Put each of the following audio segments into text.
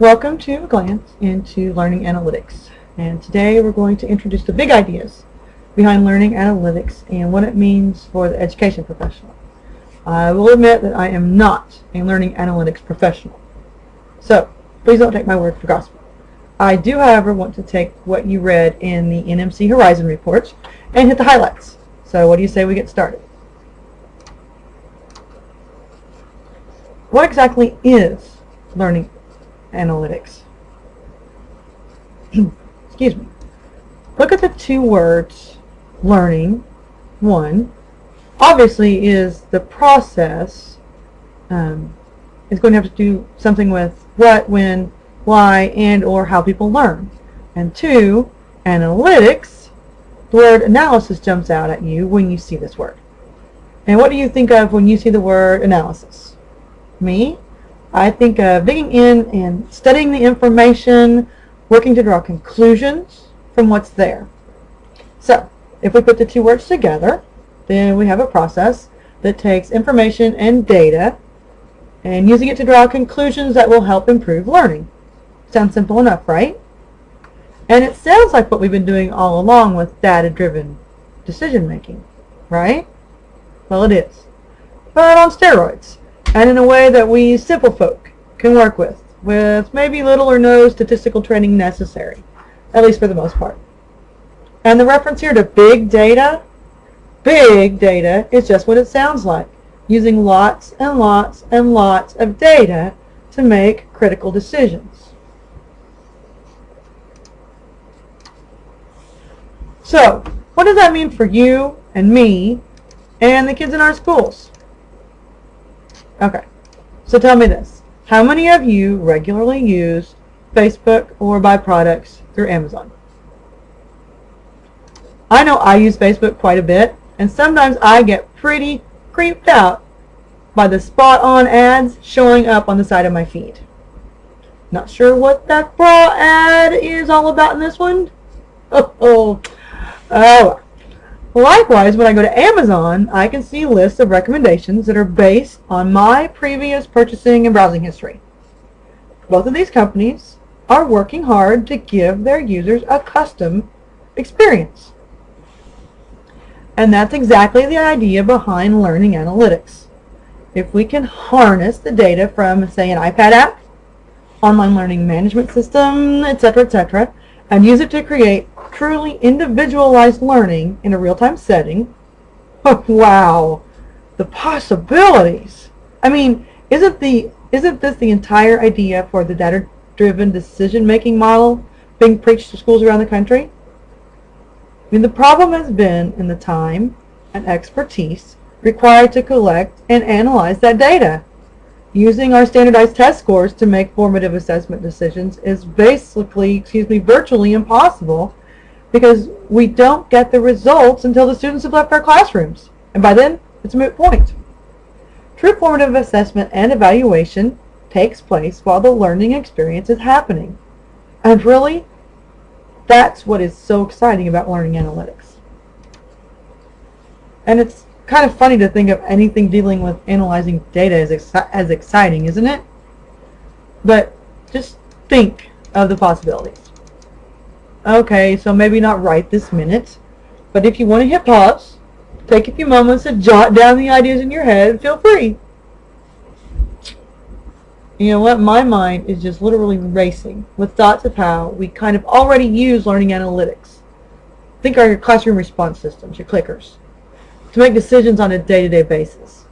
Welcome to a glance into learning analytics. And today we're going to introduce the big ideas behind learning analytics and what it means for the education professional. I will admit that I am not a learning analytics professional. So please don't take my word for gospel. I do, however, want to take what you read in the NMC Horizon reports and hit the highlights. So what do you say we get started? What exactly is learning analytics? Excuse me. Look at the two words learning, one, obviously is the process um, is going to have to do something with what, when, why, and or how people learn. And two, analytics, the word analysis jumps out at you when you see this word. And what do you think of when you see the word analysis? me, I think of digging in and studying the information, working to draw conclusions from what's there. So, if we put the two words together, then we have a process that takes information and data and using it to draw conclusions that will help improve learning. Sounds simple enough, right? And it sounds like what we've been doing all along with data-driven decision making, right? Well, it is. But on steroids and in a way that we simple folk can work with, with maybe little or no statistical training necessary, at least for the most part. And the reference here to big data, big data is just what it sounds like, using lots and lots and lots of data to make critical decisions. So, what does that mean for you and me and the kids in our schools? Okay. So tell me this. How many of you regularly use Facebook or buy products through Amazon? I know I use Facebook quite a bit, and sometimes I get pretty creeped out by the spot-on ads showing up on the side of my feed. Not sure what that bra ad is all about in this one. Oh, oh, oh. Likewise, when I go to Amazon, I can see lists of recommendations that are based on my previous purchasing and browsing history. Both of these companies are working hard to give their users a custom experience. And that's exactly the idea behind learning analytics. If we can harness the data from, say, an iPad app, online learning management system, etc., etc., and use it to create truly individualized learning in a real-time setting, wow, the possibilities. I mean, isn't the isn't this the entire idea for the data-driven decision-making model being preached to schools around the country? I mean, the problem has been in the time and expertise required to collect and analyze that data. Using our standardized test scores to make formative assessment decisions is basically, excuse me, virtually impossible because we don't get the results until the students have left our classrooms. And by then, it's a moot point. True formative assessment and evaluation takes place while the learning experience is happening. And really, that's what is so exciting about learning analytics. And it's kind of funny to think of anything dealing with analyzing data as, exci as exciting, isn't it? But just think of the possibilities. Okay, so maybe not right this minute, but if you want to hit pause, take a few moments to jot down the ideas in your head, feel free. You know what? My mind is just literally racing with thoughts of how we kind of already use learning analytics. Think of your classroom response systems, your clickers, to make decisions on a day-to-day -day basis.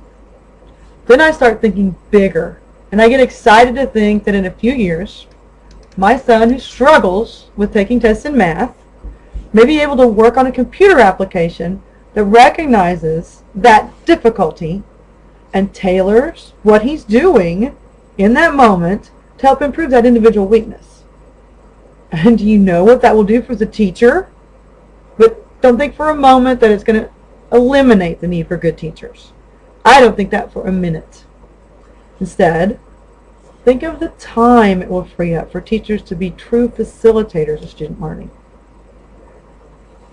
Then I start thinking bigger, and I get excited to think that in a few years, my son who struggles with taking tests in math may be able to work on a computer application that recognizes that difficulty and tailors what he's doing in that moment to help improve that individual weakness. And do you know what that will do for the teacher? But don't think for a moment that it's going to eliminate the need for good teachers. I don't think that for a minute. Instead, Think of the time it will free up for teachers to be true facilitators of student learning.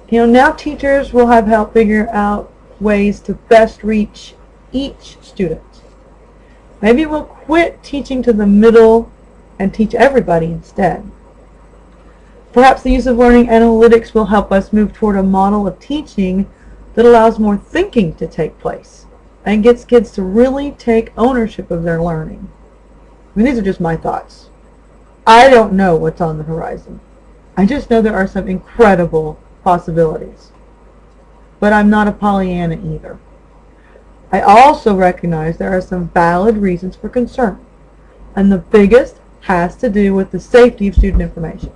You know, now teachers will have help figure out ways to best reach each student. Maybe we'll quit teaching to the middle and teach everybody instead. Perhaps the use of learning analytics will help us move toward a model of teaching that allows more thinking to take place and gets kids to really take ownership of their learning. I mean, these are just my thoughts. I don't know what's on the horizon. I just know there are some incredible possibilities. But I'm not a Pollyanna either. I also recognize there are some valid reasons for concern, and the biggest has to do with the safety of student information.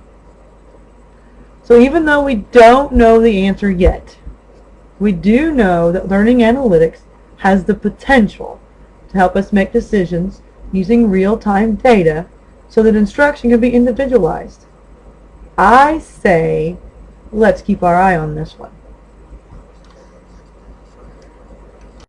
So even though we don't know the answer yet, we do know that learning analytics has the potential to help us make decisions using real-time data so that instruction can be individualized. I say, let's keep our eye on this one.